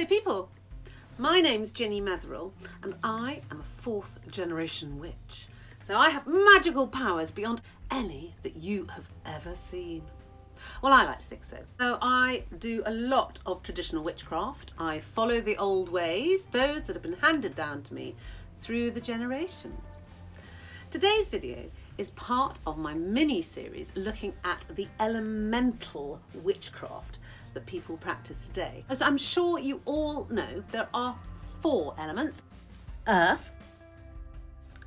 Hello people, my name's Ginny Metherell and I am a fourth generation witch. So I have magical powers beyond any that you have ever seen. Well, I like to think so. So I do a lot of traditional witchcraft. I follow the old ways, those that have been handed down to me through the generations. Today's video is part of my mini series looking at the elemental witchcraft that people practice today. As I'm sure you all know, there are four elements earth,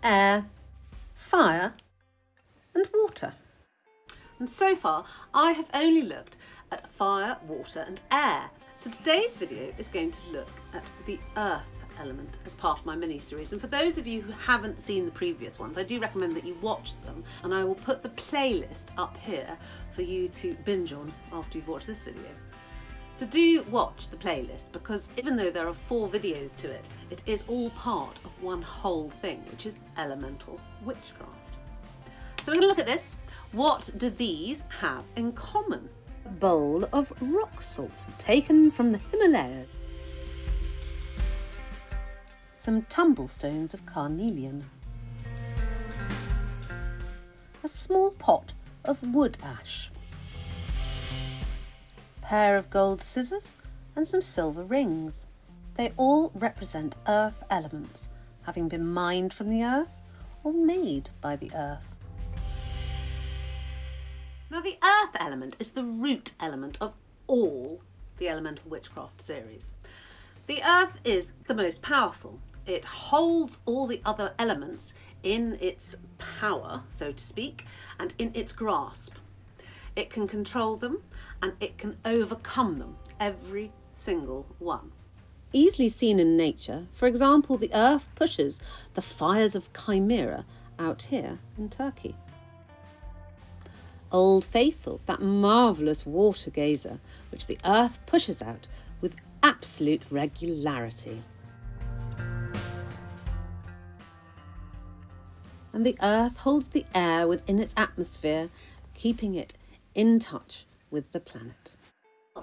air, fire, and water. And so far, I have only looked at fire, water, and air. So today's video is going to look at the earth element as part of my mini series. And for those of you who haven't seen the previous ones, I do recommend that you watch them. And I will put the playlist up here for you to binge on after you've watched this video. So do watch the playlist because even though there are four videos to it, it is all part of one whole thing, which is elemental witchcraft. So we're going to look at this. What do these have in common? A bowl of rock salt taken from the Himalayas. Some tumblestones of carnelian. A small pot of wood ash pair of gold scissors and some silver rings. They all represent earth elements, having been mined from the earth or made by the earth. Now the earth element is the root element of all the elemental witchcraft series. The earth is the most powerful. It holds all the other elements in its power, so to speak, and in its grasp. It can control them and it can overcome them, every single one. Easily seen in nature, for example, the earth pushes the fires of Chimera out here in Turkey. Old Faithful, that marvellous water geyser, which the earth pushes out with absolute regularity. And the earth holds the air within its atmosphere, keeping it in touch with the planet.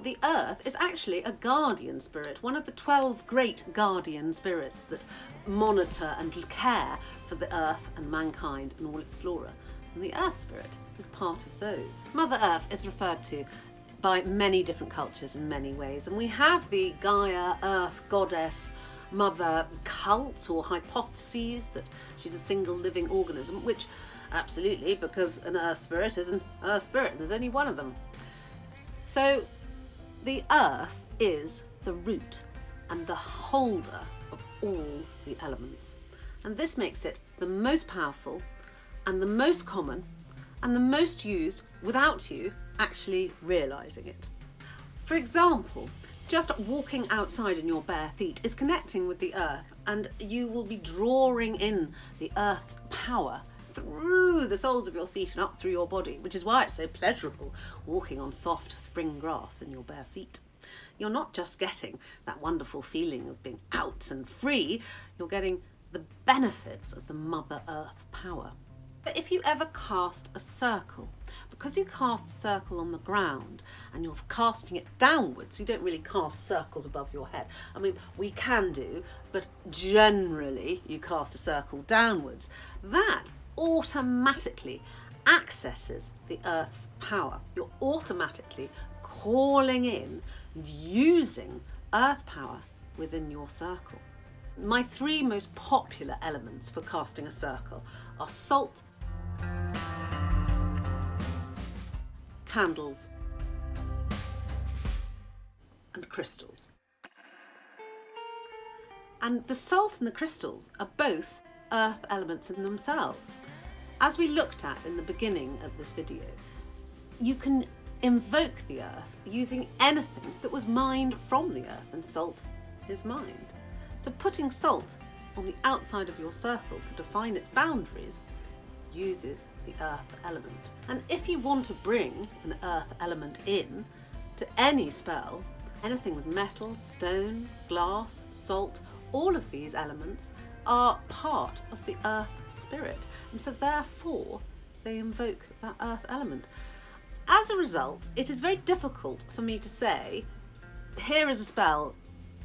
The Earth is actually a guardian spirit, one of the 12 great guardian spirits that monitor and care for the Earth and mankind and all its flora. And the Earth spirit is part of those. Mother Earth is referred to by many different cultures in many ways, and we have the Gaia, Earth goddess, mother cult or hypotheses that she's a single living organism, which Absolutely, because an earth spirit is an earth spirit, and there's only one of them. So the earth is the root and the holder of all the elements. And this makes it the most powerful and the most common and the most used without you actually realising it. For example, just walking outside in your bare feet is connecting with the earth and you will be drawing in the earth power through the soles of your feet and up through your body, which is why it's so pleasurable walking on soft spring grass in your bare feet. You're not just getting that wonderful feeling of being out and free, you're getting the benefits of the Mother Earth power. But if you ever cast a circle, because you cast a circle on the ground and you're casting it downwards, you don't really cast circles above your head. I mean, we can do, but generally you cast a circle downwards. That automatically accesses the Earth's power. You're automatically calling in and using Earth power within your circle. My three most popular elements for casting a circle are salt, candles, and crystals. And the salt and the crystals are both earth elements in themselves. As we looked at in the beginning of this video, you can invoke the earth using anything that was mined from the earth and salt is mined. So putting salt on the outside of your circle to define its boundaries uses the earth element. And if you want to bring an earth element in to any spell, anything with metal, stone, glass, salt, all of these elements are part of the earth spirit and so therefore they invoke that earth element. As a result, it is very difficult for me to say, here is a spell,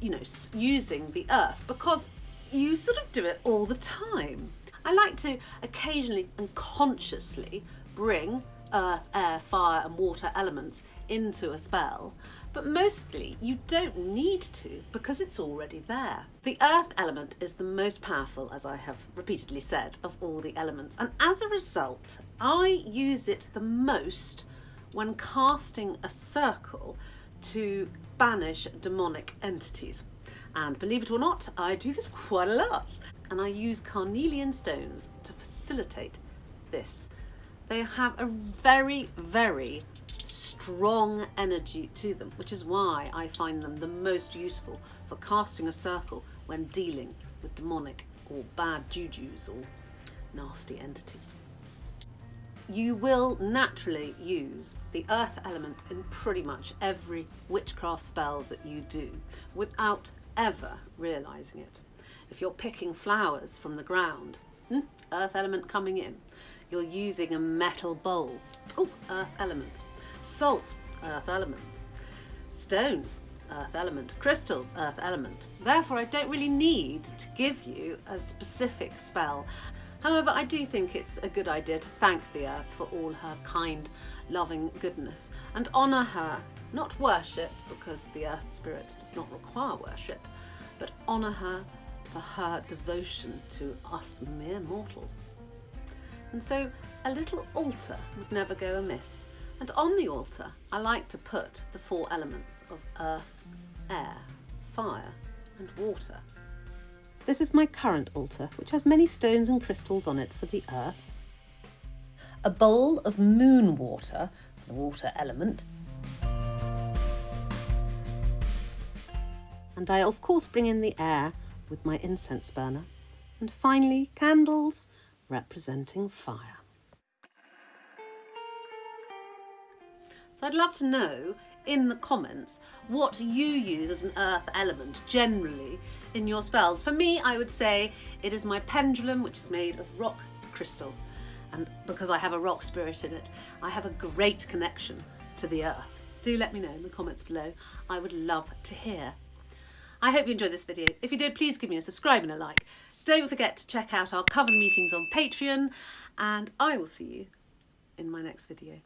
you know, using the earth because you sort of do it all the time. I like to occasionally and consciously bring earth, air, fire and water elements into a spell, but mostly you don't need to because it's already there. The earth element is the most powerful, as I have repeatedly said, of all the elements, and as a result, I use it the most when casting a circle to banish demonic entities. And believe it or not, I do this quite a lot. And I use carnelian stones to facilitate this. They have a very, very strong energy to them, which is why I find them the most useful for casting a circle when dealing with demonic or bad jujus or nasty entities. You will naturally use the earth element in pretty much every witchcraft spell that you do without ever realising it. If you're picking flowers from the ground, hmm, earth element coming in. You're using a metal bowl, oh, earth element. Salt, earth element. Stones, earth element. Crystals, earth element. Therefore, I don't really need to give you a specific spell. However, I do think it's a good idea to thank the earth for all her kind, loving goodness and honour her, not worship, because the earth spirit does not require worship, but honour her for her devotion to us mere mortals. And so a little altar would never go amiss. And on the altar, I like to put the four elements of earth, air, fire, and water. This is my current altar, which has many stones and crystals on it for the earth, a bowl of moon water the water element, and I of course bring in the air with my incense burner, and finally candles representing fire. So I'd love to know in the comments what you use as an earth element generally in your spells. For me, I would say it is my pendulum, which is made of rock crystal. And because I have a rock spirit in it, I have a great connection to the earth. Do let me know in the comments below. I would love to hear. I hope you enjoyed this video. If you did, please give me a subscribe and a like. Don't forget to check out our coven meetings on Patreon and I will see you in my next video.